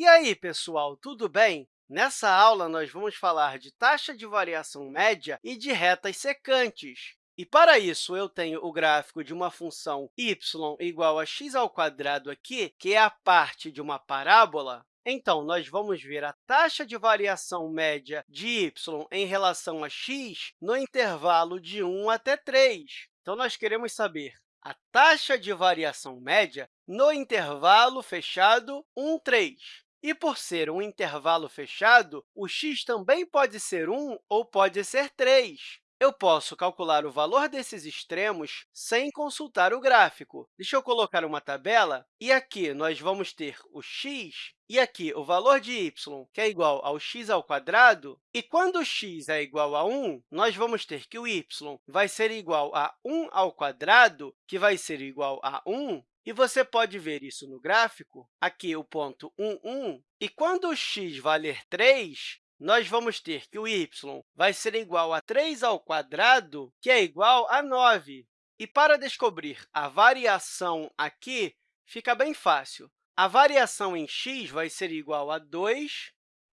E aí, pessoal, tudo bem? Nessa aula, nós vamos falar de taxa de variação média e de retas secantes. E, para isso, eu tenho o gráfico de uma função y igual a x ao quadrado aqui, que é a parte de uma parábola. Então, nós vamos ver a taxa de variação média de y em relação a x no intervalo de 1 até 3. Então, nós queremos saber a taxa de variação média no intervalo fechado 1, 3. E, por ser um intervalo fechado, o x também pode ser 1 ou pode ser 3. Eu posso calcular o valor desses extremos sem consultar o gráfico. Deixa eu colocar uma tabela, e aqui nós vamos ter o x e aqui o valor de y, que é igual ao x ao quadrado. E quando x é igual a 1, nós vamos ter que o y vai ser igual a 1 ao quadrado, que vai ser igual a 1, e você pode ver isso no gráfico, aqui o ponto 1, 1. E quando o x valer 3, nós vamos ter que o y vai ser igual a 3 ao quadrado, que é igual a 9. E para descobrir a variação aqui, fica bem fácil. A variação em x vai ser igual a 2,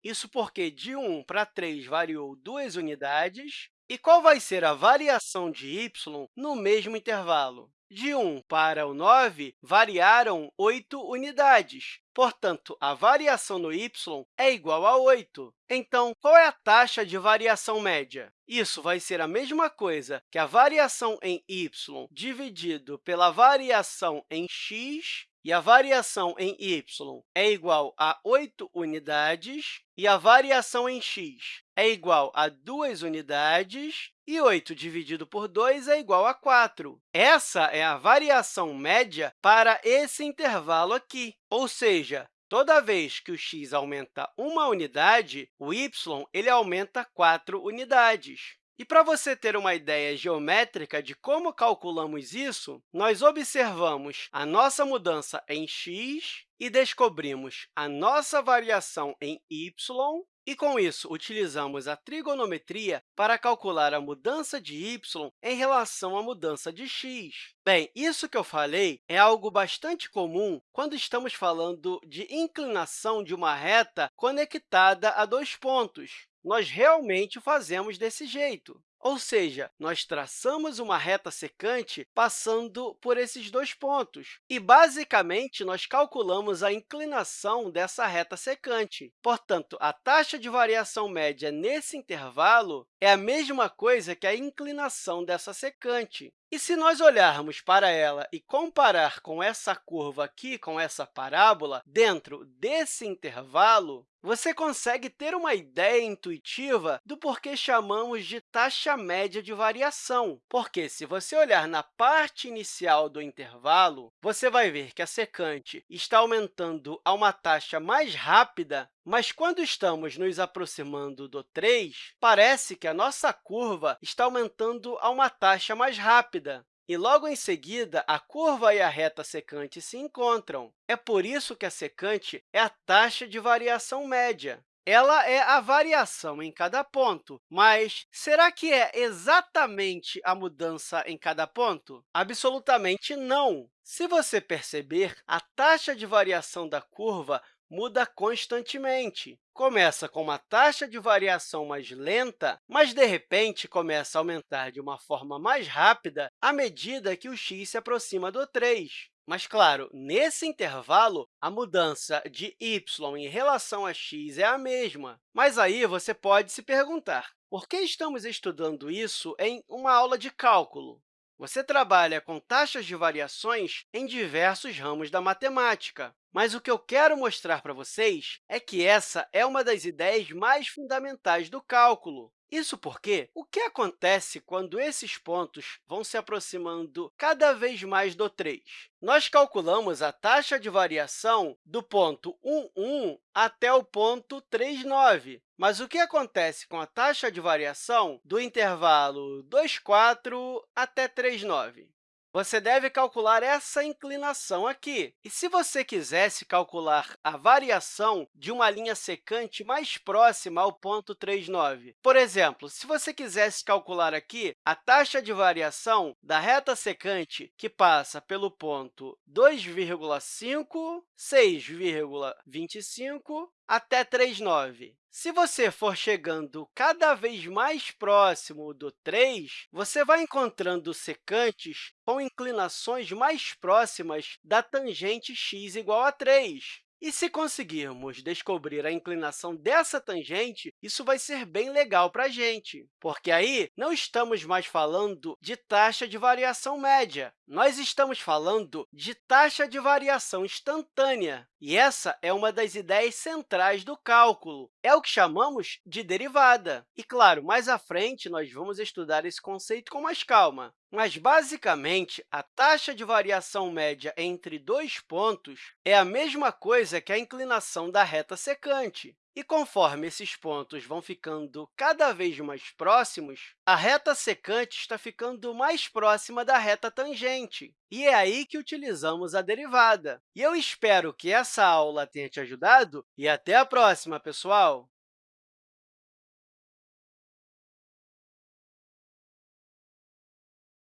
isso porque de 1 para 3 variou 2 unidades. E qual vai ser a variação de y no mesmo intervalo? De 1 para o 9, variaram 8 unidades. Portanto, a variação no y é igual a 8. Então, qual é a taxa de variação média? Isso vai ser a mesma coisa que a variação em y dividido pela variação em x e a variação em y é igual a 8 unidades, e a variação em x é igual a 2 unidades, e 8 dividido por 2 é igual a 4. Essa é a variação média para esse intervalo aqui, ou seja, toda vez que o x aumenta uma unidade, o y ele aumenta 4 unidades. E para você ter uma ideia geométrica de como calculamos isso, nós observamos a nossa mudança em x e descobrimos a nossa variação em y, e, com isso, utilizamos a trigonometria para calcular a mudança de y em relação à mudança de x. Bem, isso que eu falei é algo bastante comum quando estamos falando de inclinação de uma reta conectada a dois pontos nós realmente fazemos desse jeito. Ou seja, nós traçamos uma reta secante passando por esses dois pontos. E, basicamente, nós calculamos a inclinação dessa reta secante. Portanto, a taxa de variação média nesse intervalo é a mesma coisa que a inclinação dessa secante. E se nós olharmos para ela e comparar com essa curva aqui, com essa parábola, dentro desse intervalo, você consegue ter uma ideia intuitiva do porquê chamamos de taxa média de variação. Porque, se você olhar na parte inicial do intervalo, você vai ver que a secante está aumentando a uma taxa mais rápida mas quando estamos nos aproximando do 3, parece que a nossa curva está aumentando a uma taxa mais rápida. E, logo em seguida, a curva e a reta secante se encontram. É por isso que a secante é a taxa de variação média. Ela é a variação em cada ponto, mas será que é exatamente a mudança em cada ponto? Absolutamente não! Se você perceber, a taxa de variação da curva muda constantemente. Começa com uma taxa de variação mais lenta, mas, de repente, começa a aumentar de uma forma mais rápida à medida que o x se aproxima do 3. Mas, claro, nesse intervalo, a mudança de y em relação a x é a mesma. Mas aí você pode se perguntar, por que estamos estudando isso em uma aula de cálculo? Você trabalha com taxas de variações em diversos ramos da matemática. Mas o que eu quero mostrar para vocês é que essa é uma das ideias mais fundamentais do cálculo. Isso porque o que acontece quando esses pontos vão se aproximando cada vez mais do 3? Nós calculamos a taxa de variação do ponto 1, 1 até o ponto 3, 9. Mas o que acontece com a taxa de variação do intervalo 2, 4 até 3, 9? Você deve calcular essa inclinação aqui. E se você quisesse calcular a variação de uma linha secante mais próxima ao ponto 39, por exemplo, se você quisesse calcular aqui a taxa de variação da reta secante que passa pelo ponto 2,5, 6,25 até 3,9. Se você for chegando cada vez mais próximo do 3, você vai encontrando secantes com inclinações mais próximas da tangente x igual a 3. E se conseguirmos descobrir a inclinação dessa tangente, isso vai ser bem legal para a gente, porque aí não estamos mais falando de taxa de variação média, nós estamos falando de taxa de variação instantânea. E essa é uma das ideias centrais do cálculo. É o que chamamos de derivada. E, claro, mais à frente, nós vamos estudar esse conceito com mais calma. Mas, basicamente, a taxa de variação média entre dois pontos é a mesma coisa que a inclinação da reta secante. E conforme esses pontos vão ficando cada vez mais próximos, a reta secante está ficando mais próxima da reta tangente. E é aí que utilizamos a derivada. E eu espero que essa aula tenha te ajudado e até a próxima, pessoal!